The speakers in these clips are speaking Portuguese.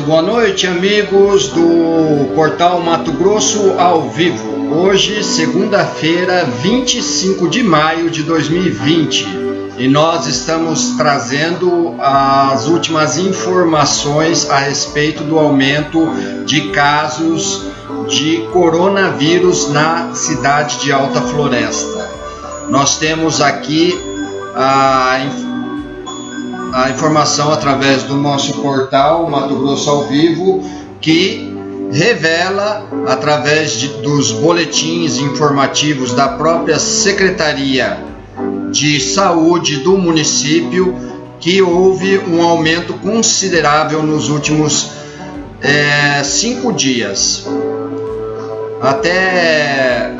Muito boa noite, amigos do Portal Mato Grosso ao vivo. Hoje, segunda-feira, 25 de maio de 2020, e nós estamos trazendo as últimas informações a respeito do aumento de casos de coronavírus na cidade de Alta Floresta. Nós temos aqui a a informação através do nosso portal Mato Grosso ao Vivo, que revela, através de, dos boletins informativos da própria Secretaria de Saúde do município, que houve um aumento considerável nos últimos é, cinco dias. Até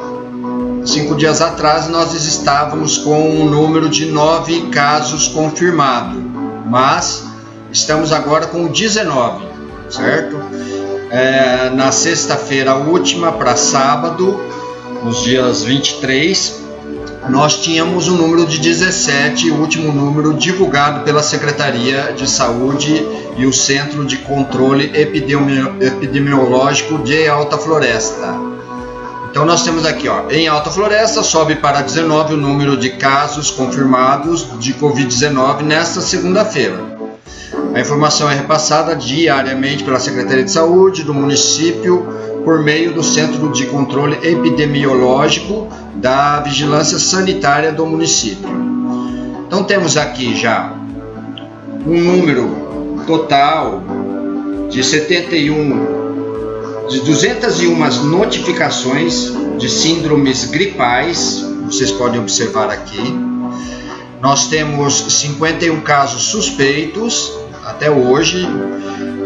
cinco dias atrás, nós estávamos com um número de nove casos confirmados mas estamos agora com 19, certo? É, na sexta-feira última para sábado, nos dias 23, nós tínhamos um número de 17, o último número divulgado pela Secretaria de Saúde e o Centro de Controle Epidemiológico de Alta Floresta. Então nós temos aqui, ó, em Alta Floresta sobe para 19 o número de casos confirmados de Covid-19 nesta segunda-feira. A informação é repassada diariamente pela Secretaria de Saúde do município por meio do Centro de Controle Epidemiológico da Vigilância Sanitária do município. Então temos aqui já um número total de 71 de 201 notificações de síndromes gripais, vocês podem observar aqui. Nós temos 51 casos suspeitos até hoje,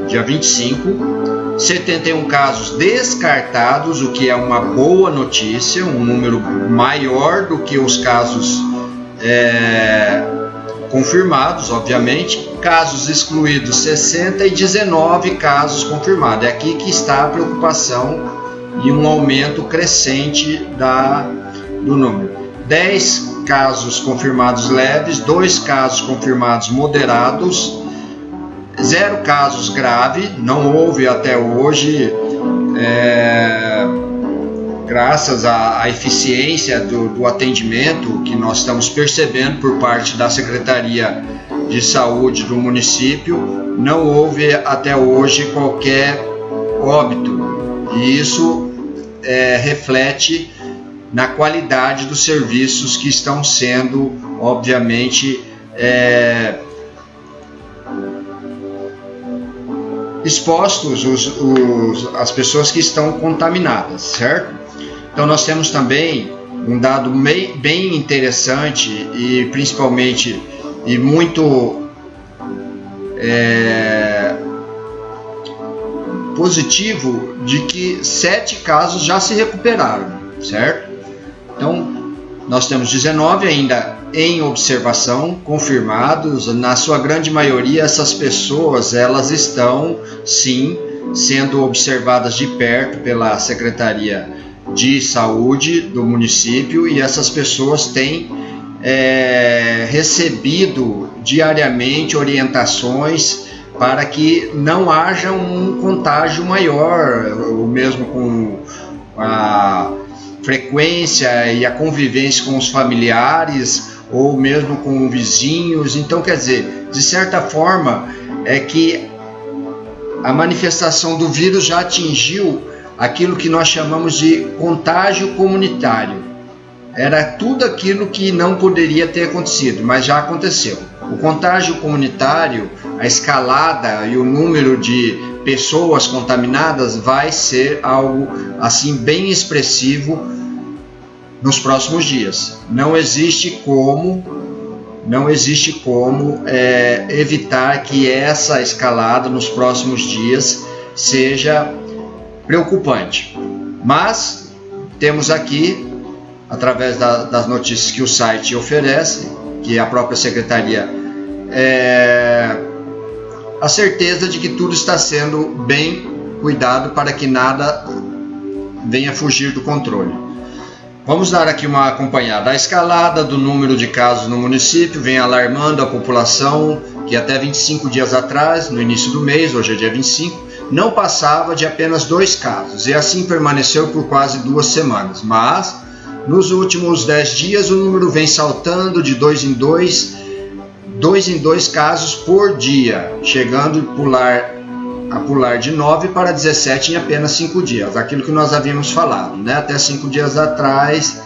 dia 25. 71 casos descartados, o que é uma boa notícia, um número maior do que os casos é, confirmados, obviamente, casos excluídos 60 e 19 casos confirmados. É aqui que está a preocupação e um aumento crescente da, do número. 10 casos confirmados leves, 2 casos confirmados moderados, 0 casos graves, não houve até hoje. É, graças à, à eficiência do, do, atendimento que nós estamos percebendo por parte da Secretaria de Saúde do município, não houve até hoje qualquer óbito. E isso é, reflete na qualidade dos serviços que estão sendo, obviamente, é, expostos os, os, as pessoas que estão contaminadas, certo? Então nós temos também um dado bem interessante e principalmente e muito é, positivo de que sete casos já se recuperaram, certo? Então nós temos 19 ainda em observação confirmados. Na sua grande maioria essas pessoas elas estão sim sendo observadas de perto pela secretaria de saúde do município e essas pessoas têm é, recebido diariamente orientações para que não haja um contágio maior, ou mesmo com a frequência e a convivência com os familiares ou mesmo com vizinhos. Então, quer dizer, de certa forma, é que a manifestação do vírus já atingiu aquilo que nós chamamos de contágio comunitário. Era tudo aquilo que não poderia ter acontecido, mas já aconteceu. O contágio comunitário, a escalada e o número de pessoas contaminadas vai ser algo assim bem expressivo nos próximos dias. Não existe como, não existe como é, evitar que essa escalada nos próximos dias seja preocupante. Mas temos aqui, através da, das notícias que o site oferece, que a própria secretaria, é, a certeza de que tudo está sendo bem cuidado para que nada venha fugir do controle. Vamos dar aqui uma acompanhada. A escalada do número de casos no município vem alarmando a população que até 25 dias atrás, no início do mês, hoje é dia 25, não passava de apenas dois casos, e assim permaneceu por quase duas semanas. Mas, nos últimos 10 dias, o número vem saltando de dois em dois, dois em dois casos por dia, chegando a pular, a pular de 9 para 17 em apenas 5 dias, aquilo que nós havíamos falado. Né? Até 5 dias atrás,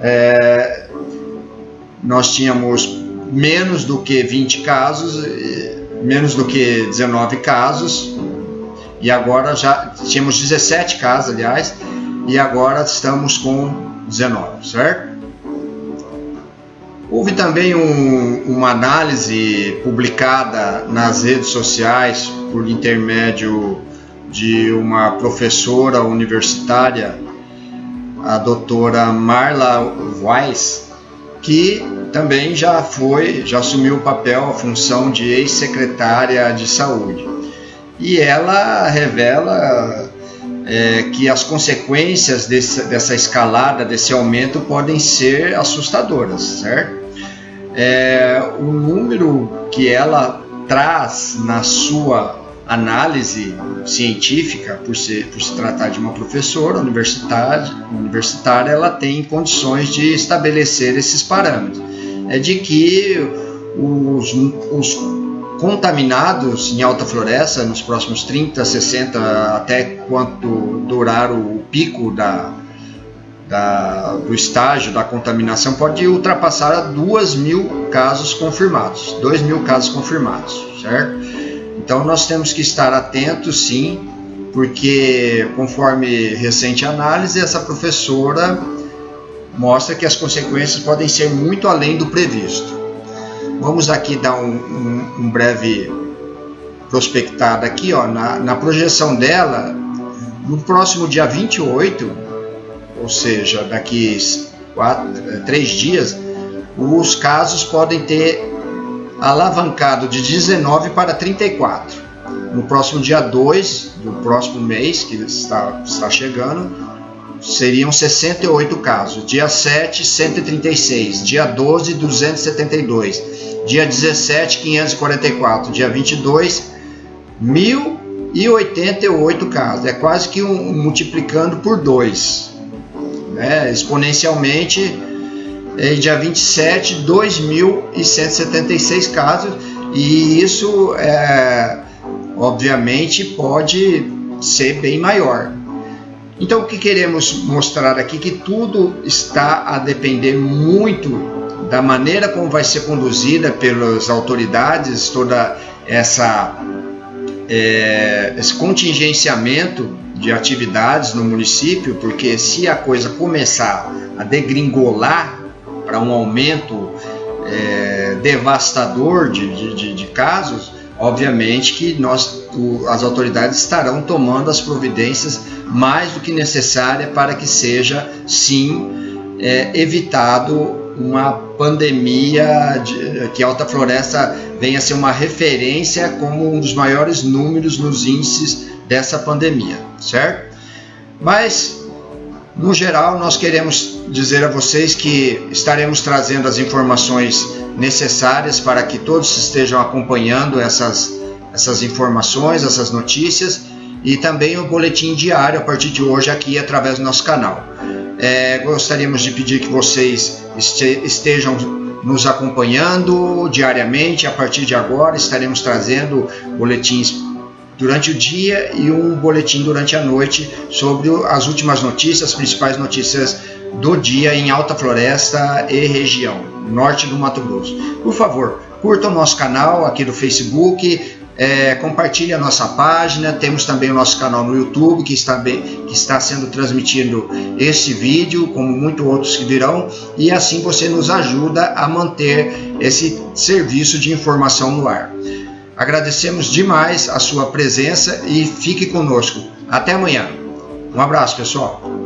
é, nós tínhamos menos do que 20 casos, menos do que 19 casos, e agora já tínhamos 17 casos, aliás, e agora estamos com 19, certo? Houve também um, uma análise publicada nas redes sociais por intermédio de uma professora universitária, a doutora Marla Weiss, que também já foi, já assumiu o papel, a função de ex-secretária de saúde. E ela revela é, que as consequências desse, dessa escalada, desse aumento, podem ser assustadoras, certo? É, o número que ela traz na sua análise científica, por, ser, por se tratar de uma professora universitária, universitária, ela tem condições de estabelecer esses parâmetros. É de que os, os contaminados em alta floresta nos próximos 30, 60, até quanto durar o pico da, da, do estágio da contaminação, pode ultrapassar 2 mil casos confirmados. 2 mil casos confirmados, certo? Então nós temos que estar atentos sim, porque conforme recente análise, essa professora mostra que as consequências podem ser muito além do previsto. Vamos aqui dar um, um, um breve prospectada aqui, ó, na, na projeção dela, no próximo dia 28, ou seja, daqui quatro, três dias, os casos podem ter alavancado de 19 para 34. No próximo dia 2 do próximo mês, que está, está chegando, seriam 68 casos. Dia 7, 136. Dia 12, 272. Dia 17, 544. Dia 22, 1088 casos. É quase que um, multiplicando por 2. Né? Exponencialmente é, dia 27, 2.176 casos, e isso, é, obviamente, pode ser bem maior. Então, o que queremos mostrar aqui que tudo está a depender muito da maneira como vai ser conduzida pelas autoridades toda essa é, esse contingenciamento de atividades no município, porque se a coisa começar a degringolar para um aumento é, devastador de, de, de, casos, obviamente que nós, o, as autoridades estarão tomando as providências mais do que necessárias para que seja, sim, é, evitado uma pandemia, de, que a Alta Floresta venha a ser uma referência como um dos maiores números nos índices dessa pandemia, certo? Mas no geral, nós queremos dizer a vocês que estaremos trazendo as informações necessárias para que todos estejam acompanhando essas, essas informações, essas notícias e também o boletim diário a partir de hoje aqui através do nosso canal. É, gostaríamos de pedir que vocês estejam nos acompanhando diariamente. A partir de agora estaremos trazendo boletins durante o dia e um boletim durante a noite sobre as últimas notícias, as principais notícias do dia em Alta Floresta e região, norte do Mato Grosso. Por favor, curta o nosso canal aqui do Facebook, é, compartilhe a nossa página, temos também o nosso canal no YouTube que está, bem, que está sendo transmitido esse vídeo, como muitos outros que virão, e assim você nos ajuda a manter esse serviço de informação no ar. Agradecemos demais a sua presença e fique conosco. Até amanhã. Um abraço, pessoal.